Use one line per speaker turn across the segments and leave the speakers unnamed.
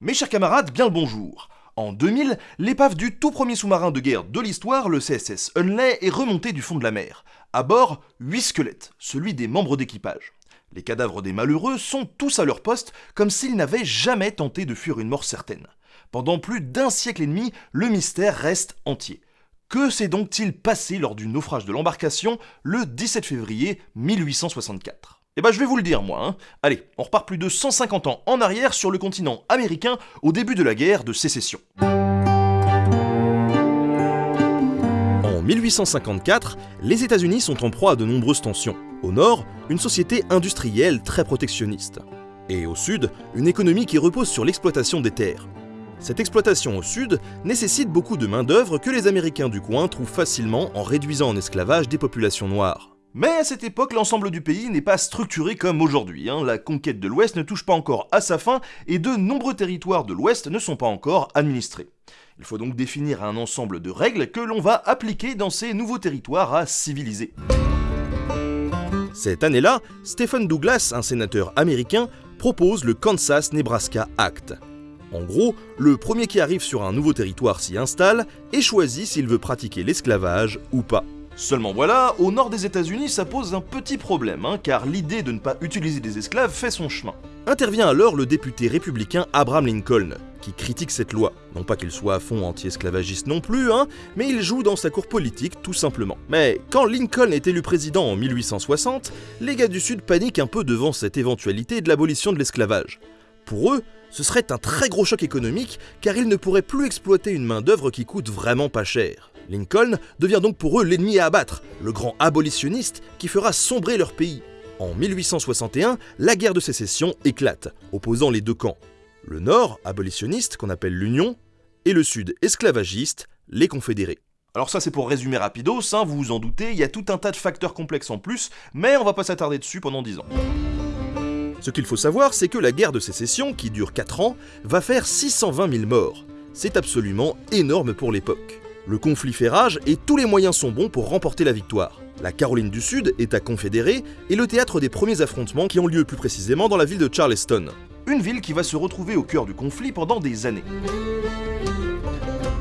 Mes chers camarades, bien le bonjour. En 2000, l'épave du tout premier sous-marin de guerre de l'histoire, le CSS Hunley, est remontée du fond de la mer. À bord, 8 squelettes, celui des membres d'équipage. Les cadavres des malheureux sont tous à leur poste, comme s'ils n'avaient jamais tenté de fuir une mort certaine. Pendant plus d'un siècle et demi, le mystère reste entier. Que s'est donc-il passé lors du naufrage de l'embarcation le 17 février 1864 eh ben je vais vous le dire moi. Hein. Allez, on repart plus de 150 ans en arrière sur le continent américain au début de la guerre de sécession. En 1854, les États-Unis sont en proie à de nombreuses tensions. Au nord, une société industrielle très protectionniste. Et au sud, une économie qui repose sur l'exploitation des terres. Cette exploitation au sud nécessite beaucoup de main-d'œuvre que les Américains du coin trouvent facilement en réduisant en esclavage des populations noires. Mais à cette époque, l'ensemble du pays n'est pas structuré comme aujourd'hui. Hein. La conquête de l'Ouest ne touche pas encore à sa fin et de nombreux territoires de l'Ouest ne sont pas encore administrés. Il faut donc définir un ensemble de règles que l'on va appliquer dans ces nouveaux territoires à civiliser. Cette année-là, Stephen Douglas, un sénateur américain, propose le Kansas-Nebraska Act. En gros, le premier qui arrive sur un nouveau territoire s'y installe et choisit s'il veut pratiquer l'esclavage ou pas. Seulement voilà, au nord des États-Unis, ça pose un petit problème, hein, car l'idée de ne pas utiliser des esclaves fait son chemin. Intervient alors le député républicain Abraham Lincoln, qui critique cette loi. Non pas qu'il soit à fond anti-esclavagiste non plus, hein, mais il joue dans sa cour politique tout simplement. Mais quand Lincoln est élu président en 1860, les gars du Sud paniquent un peu devant cette éventualité de l'abolition de l'esclavage. Pour eux, ce serait un très gros choc économique car ils ne pourraient plus exploiter une main-d'œuvre qui coûte vraiment pas cher. Lincoln devient donc pour eux l'ennemi à abattre, le grand abolitionniste qui fera sombrer leur pays. En 1861, la guerre de sécession éclate, opposant les deux camps. Le nord, abolitionniste, qu'on appelle l'Union, et le sud, esclavagiste, les confédérés. Alors ça c'est pour résumer rapidos, hein, vous vous en doutez, il y a tout un tas de facteurs complexes en plus, mais on va pas s'attarder dessus pendant 10 ans. Ce qu'il faut savoir, c'est que la guerre de sécession, qui dure 4 ans, va faire 620 000 morts. C'est absolument énorme pour l'époque. Le conflit fait rage et tous les moyens sont bons pour remporter la victoire. La Caroline du Sud, État confédéré, est le théâtre des premiers affrontements qui ont lieu plus précisément dans la ville de Charleston. Une ville qui va se retrouver au cœur du conflit pendant des années.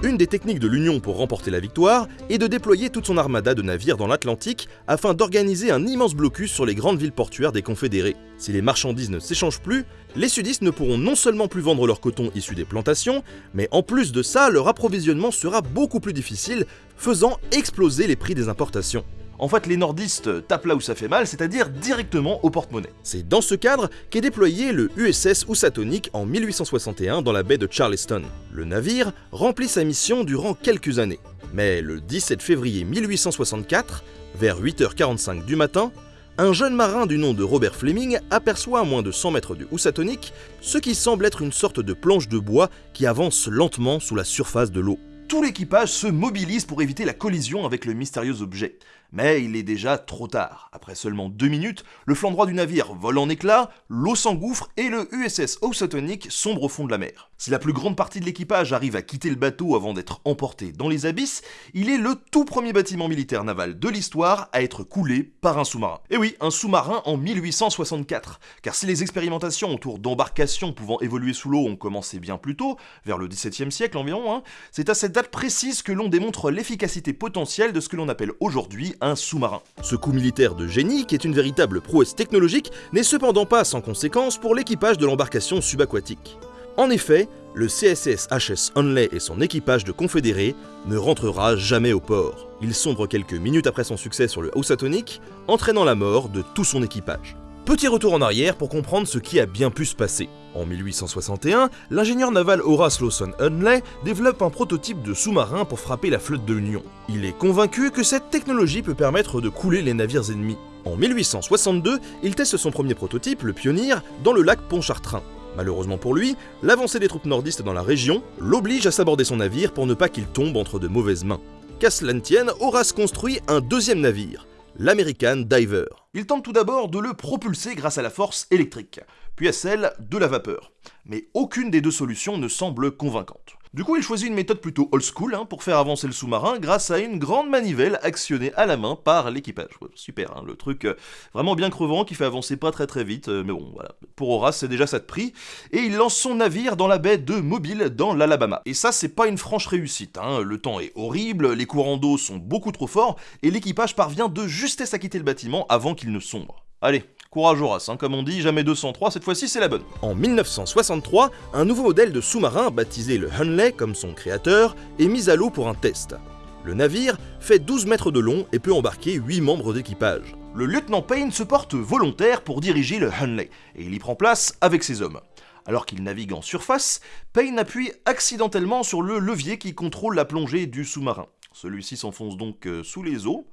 Une des techniques de l'Union pour remporter la victoire est de déployer toute son armada de navires dans l'Atlantique afin d'organiser un immense blocus sur les grandes villes portuaires des Confédérés. Si les marchandises ne s'échangent plus, les sudistes ne pourront non seulement plus vendre leur coton issu des plantations, mais en plus de ça, leur approvisionnement sera beaucoup plus difficile, faisant exploser les prix des importations. En fait, les nordistes tapent là où ça fait mal, c'est-à-dire directement au porte-monnaie. C'est dans ce cadre qu'est déployé le USS Housatonic en 1861 dans la baie de Charleston. Le navire remplit sa mission durant quelques années. Mais le 17 février 1864, vers 8h45 du matin, un jeune marin du nom de Robert Fleming aperçoit à moins de 100 mètres du Housatonic ce qui semble être une sorte de planche de bois qui avance lentement sous la surface de l'eau. Tout l'équipage se mobilise pour éviter la collision avec le mystérieux objet. Mais il est déjà trop tard. Après seulement deux minutes, le flanc droit du navire vole en éclats, l'eau s'engouffre et le USS Housatonic sombre au fond de la mer. Si la plus grande partie de l'équipage arrive à quitter le bateau avant d'être emporté dans les abysses, il est le tout premier bâtiment militaire naval de l'histoire à être coulé par un sous-marin. Et oui, un sous-marin en 1864. Car si les expérimentations autour d'embarcations pouvant évoluer sous l'eau ont commencé bien plus tôt, vers le XVIIe siècle environ, hein, c'est à cette date précise que l'on démontre l'efficacité potentielle de ce que l'on appelle aujourd'hui un sous-marin. Ce coup militaire de génie, qui est une véritable prouesse technologique, n'est cependant pas sans conséquence pour l'équipage de l'embarcation subaquatique. En effet, le CSS HS Hunley et son équipage de confédérés ne rentrera jamais au port. Il sombre quelques minutes après son succès sur le Housatonic, entraînant la mort de tout son équipage. Petit retour en arrière pour comprendre ce qui a bien pu se passer. En 1861, l'ingénieur naval Horace Lawson Hunley développe un prototype de sous-marin pour frapper la flotte de l'Union. Il est convaincu que cette technologie peut permettre de couler les navires ennemis. En 1862, il teste son premier prototype, le Pionnier, dans le lac Pontchartrain. Malheureusement pour lui, l'avancée des troupes nordistes dans la région l'oblige à s'aborder son navire pour ne pas qu'il tombe entre de mauvaises mains. Qu'à cela Horace construit un deuxième navire, l'American Diver. Il tente tout d'abord de le propulser grâce à la force électrique. puis à celle de la vapeur. Mais aucune des deux solutions ne semble convaincante. Du coup, il choisit une méthode plutôt old school hein, pour faire avancer le sous-marin grâce à une grande manivelle actionnée à la main par l'équipage. super, hein, le truc euh, vraiment bien crevant qui fait avancer pas très très vite, euh, mais bon, voilà. Pour Horace, c'est déjà ça de prix. Et il lance son navire dans la baie de Mobile, dans l'Alabama. Et ça, c'est pas une franche réussite. Hein. Le temps est horrible, les courants d'eau sont beaucoup trop forts, et l'équipage parvient de justesse à quitter le bâtiment avant qu'il ne sombre. Allez, Courage Horace, hein, comme on dit, jamais 203, cette fois-ci c'est la bonne. En 1963, un nouveau modèle de sous-marin, baptisé le Hunley comme son créateur, est mis à l'eau pour un test. Le navire fait 12 mètres de long et peut embarquer 8 membres d'équipage. Le lieutenant Payne se porte volontaire pour diriger le Hunley, et il y prend place avec ses hommes. Alors qu'il navigue en surface, Payne appuie accidentellement sur le levier qui contrôle la plongée du sous-marin. Celui-ci s'enfonce donc euh, sous les eaux,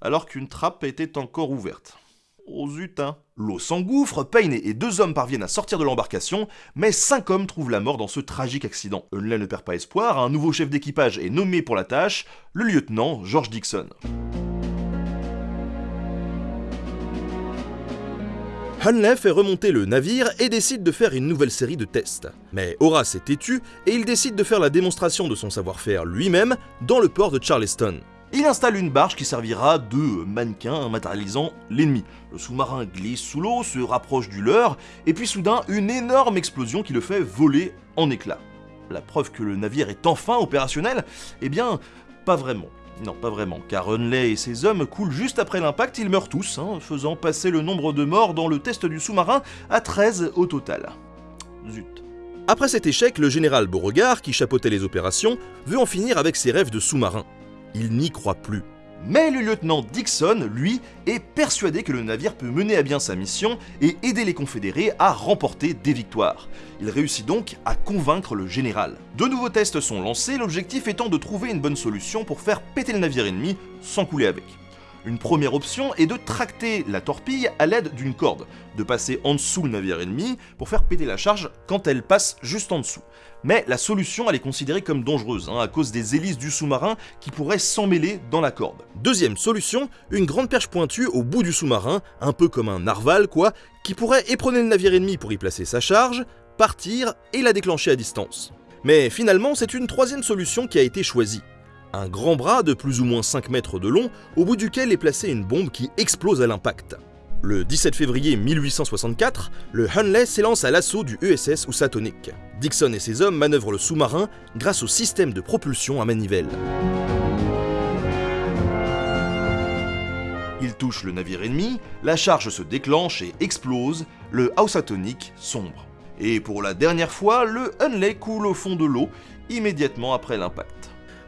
alors qu'une trappe était encore ouverte. Oh zut. L'eau s'engouffre, Payne et deux hommes parviennent à sortir de l'embarcation, mais cinq hommes trouvent la mort dans ce tragique accident. Hunley ne perd pas espoir, un nouveau chef d'équipage est nommé pour la tâche, le lieutenant George Dixon. Hunley fait remonter le navire et décide de faire une nouvelle série de tests. Mais Horace est têtu et il décide de faire la démonstration de son savoir-faire lui-même dans le port de Charleston. Il installe une barge qui servira de mannequin matérialisant l'ennemi. Le sous-marin glisse sous l'eau, se rapproche du leur, et puis soudain une énorme explosion qui le fait voler en éclats. La preuve que le navire est enfin opérationnel Eh bien, pas vraiment. Non, pas vraiment, car Hunley et ses hommes coulent juste après l'impact, ils meurent tous, hein, faisant passer le nombre de morts dans le test du sous-marin à 13 au total. Zut. Après cet échec, le général Beauregard, qui chapeautait les opérations, veut en finir avec ses rêves de sous-marin il n'y croit plus. Mais le lieutenant Dixon, lui, est persuadé que le navire peut mener à bien sa mission et aider les confédérés à remporter des victoires. Il réussit donc à convaincre le général. De nouveaux tests sont lancés, l'objectif étant de trouver une bonne solution pour faire péter le navire ennemi sans couler avec. Une première option est de tracter la torpille à l'aide d'une corde, de passer en dessous le navire ennemi pour faire péter la charge quand elle passe juste en dessous. Mais la solution elle est considérée comme dangereuse, hein, à cause des hélices du sous-marin qui pourraient s'emmêler dans la corde. Deuxième solution, une grande perche pointue au bout du sous-marin, un peu comme un narval quoi, qui pourrait éperonner le navire ennemi pour y placer sa charge, partir et la déclencher à distance. Mais finalement, c'est une troisième solution qui a été choisie un grand bras de plus ou moins 5 mètres de long au bout duquel est placée une bombe qui explose à l'impact. Le 17 février 1864, le Hunley s'élance à l'assaut du USS Housatonic. Dixon et ses hommes manœuvrent le sous-marin grâce au système de propulsion à manivelle. Ils touchent le navire ennemi, la charge se déclenche et explose, le Housatonic sombre. Et pour la dernière fois, le Hunley coule au fond de l'eau immédiatement après l'impact.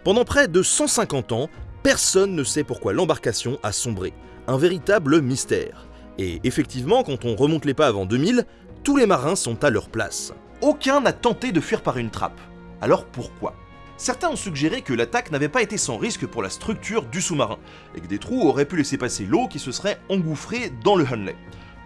Pendant près de 150 ans, personne ne sait pourquoi l'embarcation a sombré. Un véritable mystère. Et effectivement, quand on remonte les pas avant 2000, tous les marins sont à leur place. Aucun n'a tenté de fuir par une trappe. Alors pourquoi? Certains ont suggéré que l'attaque n'avait pas été sans risque pour la structure du sous-marin, et que des trous auraient pu laisser passer l'eau qui se serait engouffrée dans le Hunley.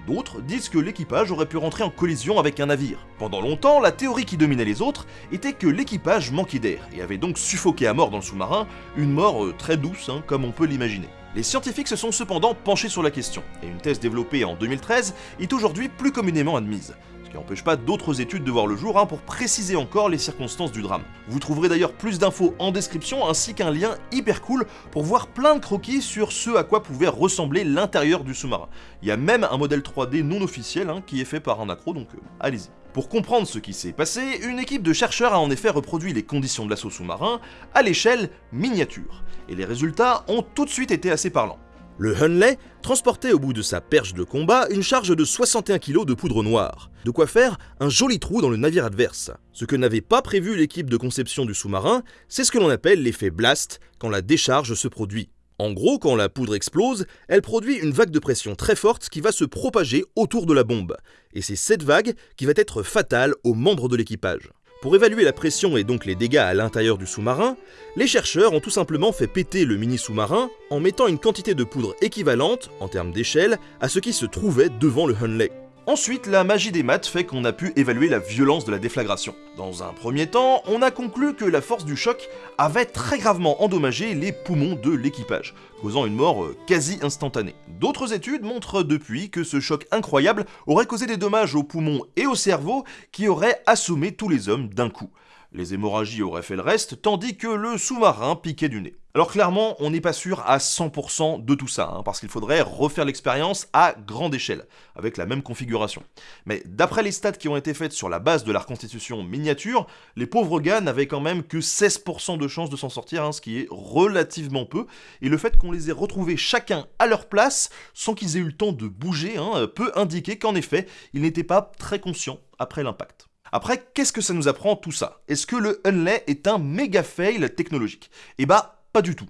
D'autres disent que l'équipage aurait pu rentrer en collision avec un navire. Pendant longtemps, la théorie qui dominait les autres était que l'équipage manquait d'air et avait donc suffoqué à mort dans le sous-marin, une mort euh, très douce, hein, comme on peut l'imaginer. Les scientifiques se sont cependant penchés sur la question, et une thèse développée en 2013 est aujourd'hui plus communément admise n'empêche pas d'autres études de voir le jour hein, pour préciser encore les circonstances du drame. Vous trouverez d'ailleurs plus d'infos en description ainsi qu'un lien hyper cool pour voir plein de croquis sur ce à quoi pouvait ressembler l'intérieur du sous-marin. Il y a même un modèle 3D non officiel hein, qui est fait par un accro, donc euh, allez-y. Pour comprendre ce qui s'est passé, une équipe de chercheurs a en effet reproduit les conditions de l'assaut sous-marin à l'échelle miniature, et les résultats ont tout de suite été assez parlants. Le Hunley transportait au bout de sa perche de combat une charge de 61 kg de poudre noire, de quoi faire un joli trou dans le navire adverse. Ce que n'avait pas prévu l'équipe de conception du sous-marin, c'est ce que l'on appelle l'effet blast quand la décharge se produit. En gros, quand la poudre explose, elle produit une vague de pression très forte qui va se propager autour de la bombe, et c'est cette vague qui va être fatale aux membres de l'équipage. Pour évaluer la pression et donc les dégâts à l'intérieur du sous-marin, les chercheurs ont tout simplement fait péter le mini-sous-marin en mettant une quantité de poudre équivalente, en termes d'échelle, à ce qui se trouvait devant le Hunley. Ensuite, la magie des maths fait qu'on a pu évaluer la violence de la déflagration. Dans un premier temps, on a conclu que la force du choc avait très gravement endommagé les poumons de l'équipage, causant une mort euh, quasi instantanée. D'autres études montrent depuis que ce choc incroyable aurait causé des dommages aux poumons et au cerveau qui auraient assommé tous les hommes d'un coup. Les hémorragies auraient fait le reste, tandis que le sous-marin piquait du nez. Alors clairement, on n'est pas sûr à 100% de tout ça, hein, parce qu'il faudrait refaire l'expérience à grande échelle, avec la même configuration. Mais d'après les stats qui ont été faites sur la base de la reconstitution miniature, les pauvres gars n'avaient quand même que 16% de chance de s'en sortir, hein, ce qui est relativement peu, et le fait qu'on les ait retrouvés chacun à leur place, sans qu'ils aient eu le temps de bouger, hein, peut indiquer qu'en effet, ils n'étaient pas très conscients après l'impact. Après, qu'est-ce que ça nous apprend tout ça? Est-ce que le Hunley est un méga fail technologique? Eh bah, pas du tout.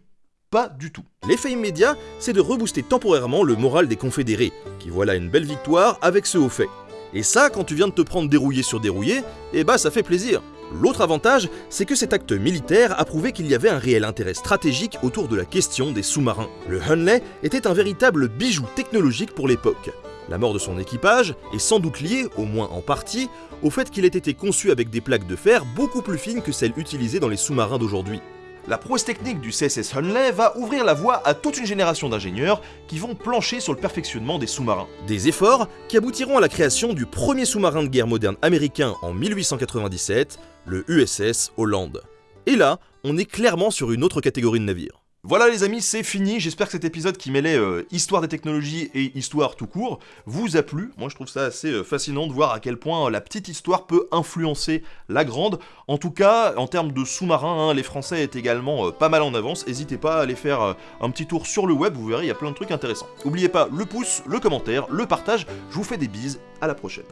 Pas du tout. L'effet immédiat, c'est de rebooster temporairement le moral des confédérés, qui voilà une belle victoire avec ce haut fait. Et ça, quand tu viens de te prendre dérouillé sur dérouillé, eh bah ça fait plaisir. L'autre avantage, c'est que cet acte militaire a prouvé qu'il y avait un réel intérêt stratégique autour de la question des sous-marins. Le Hunley était un véritable bijou technologique pour l'époque. La mort de son équipage est sans doute liée, au moins en partie, au fait qu'il ait été conçu avec des plaques de fer beaucoup plus fines que celles utilisées dans les sous-marins d'aujourd'hui. La prouesse technique du CSS Hunley va ouvrir la voie à toute une génération d'ingénieurs qui vont plancher sur le perfectionnement des sous-marins. Des efforts qui aboutiront à la création du premier sous-marin de guerre moderne américain en 1897, le USS Holland. Et là, on est clairement sur une autre catégorie de navires. Voilà les amis, c'est fini. J'espère que cet épisode qui mêlait euh, histoire des technologies et histoire tout court vous a plu. Moi je trouve ça assez euh, fascinant de voir à quel point euh, la petite histoire peut influencer la grande. En tout cas, en termes de sous-marins, hein, les Français est également pas mal en avance. N'hésitez pas à aller faire un petit tour sur le web, vous verrez, il y a plein de trucs intéressants. N'oubliez pas le pouce, le commentaire, le partage. Je vous fais des bises, à la prochaine.